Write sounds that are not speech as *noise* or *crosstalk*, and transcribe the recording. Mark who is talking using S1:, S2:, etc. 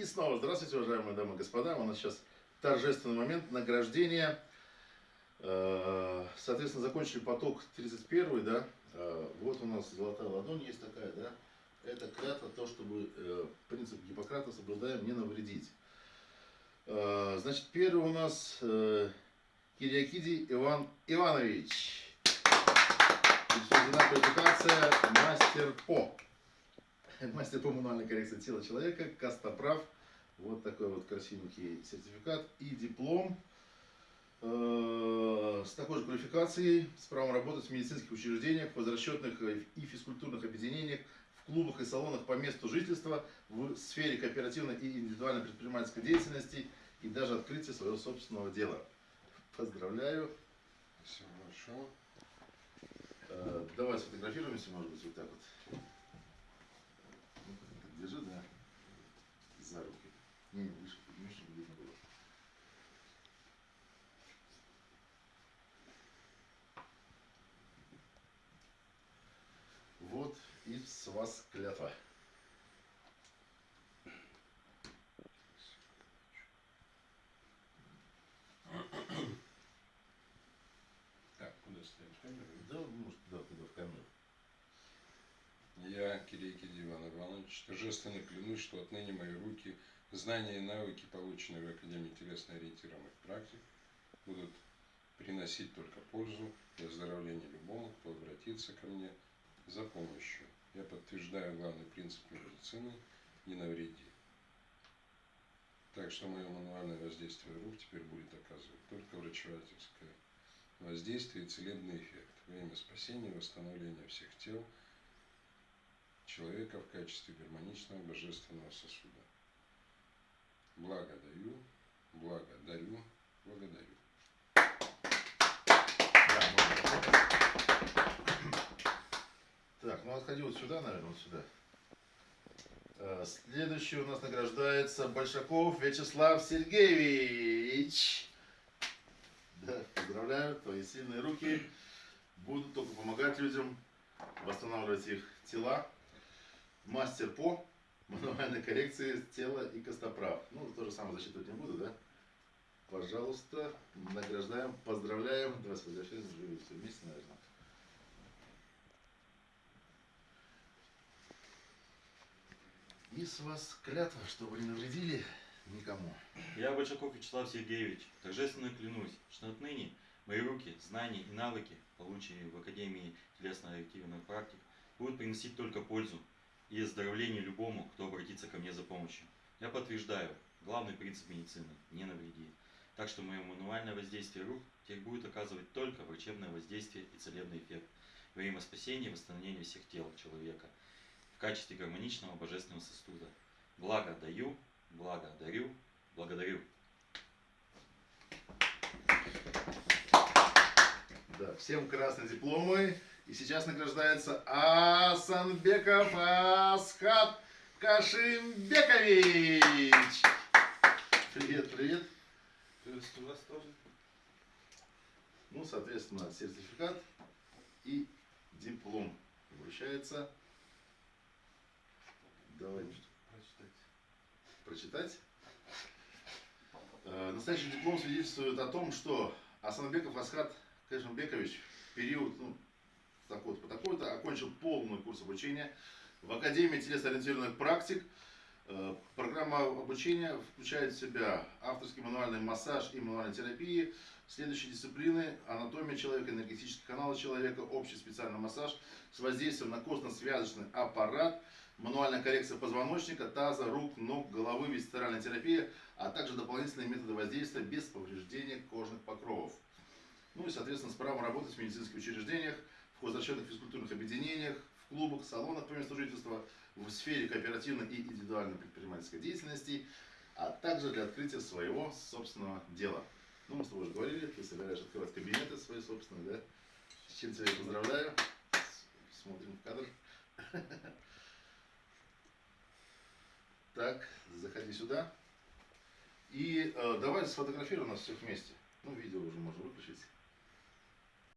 S1: И снова здравствуйте, уважаемые дамы и господа. У нас сейчас торжественный момент награждения. Э, соответственно, закончили поток 31, да. Э, вот у нас золотая ладонь есть такая, да. Это клятва, то, чтобы э, принцип Гиппократа соблюдаем, не навредить. Значит, первый у нас Кириакиди Иван Иванович. Учреждена квалификация мастер по. *laughs* Мастер по мануальной коррекции тела человека, Костоправ. Вот такой вот красивенький сертификат и диплом э, с такой же квалификацией, с правом работать в медицинских учреждениях, возвращенных и физкультурных объединениях, в клубах и салонах по месту жительства, в сфере кооперативной и индивидуальной предпринимательской деятельности и даже открытия своего собственного дела. Поздравляю.
S2: Спасибо большое.
S1: Э, давай сфотографируемся, может быть, вот так вот. Держи, да, за руки. Не, не, выше, подними, чтобы видно было. Вот и с вас клятва.
S2: Так, куда ставить камеру?
S1: Да, может, да, туда в камеру.
S2: Я, Кирейкин Иван Иванович, торжественно клянусь, что отныне мои руки, знания и навыки, полученные в Академии телесно-ориентированных практик, будут приносить только пользу и оздоровление любому, кто обратится ко мне за помощью. Я подтверждаю главный принцип медицины – не навреди. Так что мое мануальное воздействие рук теперь будет оказывать только врачевательское воздействие и целебный эффект во имя спасения и восстановления всех тел – человека в качестве гармоничного божественного сосуда. Благодарю, благодарю, благодарю.
S1: Так, ну отходи вот сюда, наверное, вот сюда. Э, следующий у нас награждается Большаков Вячеслав Сергеевич. Да, поздравляю, твои сильные руки будут только помогать людям восстанавливать их тела, мастер по мануальной коррекции тела и костоправ. Ну, то же самое засчитывать не буду, да? Пожалуйста, награждаем, поздравляем. Давай сфотографируем, живем все вместе, наверное. И с вас клятва, чтобы не навредили никому.
S3: Я, Большаков Вячеслав Сергеевич, торжественно клянусь, что отныне мои руки, знания и навыки, полученные в Академии телесно-ориентированных практик, будут приносить только пользу и оздоровление любому, кто обратится ко мне за помощью. Я подтверждаю, главный принцип медицины – не навреди. Так что мое мануальное воздействие рук теперь будет оказывать только врачебное воздействие и целебный эффект во имя спасения и восстановления всех тел человека в качестве гармоничного божественного сосуда. Благо даю, благо дарю, благодарю.
S1: Да, всем красные дипломы. И сейчас награждается Асанбеков Асхат Кашимбекович. Привет, привет.
S4: Приветствую вас тоже.
S1: Ну, соответственно, сертификат и диплом вручается. Давай
S4: Прочитать.
S1: прочитать. Э, Настоящий диплом свидетельствует о том, что Асанбеков Асхат Кашимбекович в период ну, такой-то по такой-то, окончил полный курс обучения в Академии телесно-ориентированных практик. Э, программа обучения включает в себя авторский мануальный массаж и мануальная терапия, следующие дисциплины – анатомия человека, энергетические каналы человека, общий специальный массаж с воздействием на костно-связочный аппарат, мануальная коррекция позвоночника, таза, рук, ног, головы, висцеральная терапия, а также дополнительные методы воздействия без повреждения кожных покровов. Ну и, соответственно, с правом работать в медицинских учреждениях, в возвращенных физкультурных объединениях, в клубах, салонах по месту жительства, в сфере кооперативной и индивидуальной предпринимательской деятельности, а также для открытия своего собственного дела. Ну, мы с тобой уже говорили, ты собираешься открывать кабинеты свои собственные, да? С чем тебя поздравляю. Смотрим в кадр. *laughs* Так, заходи сюда. И э, давай сфотографируем нас всех вместе. Ну, видео уже можно выключить.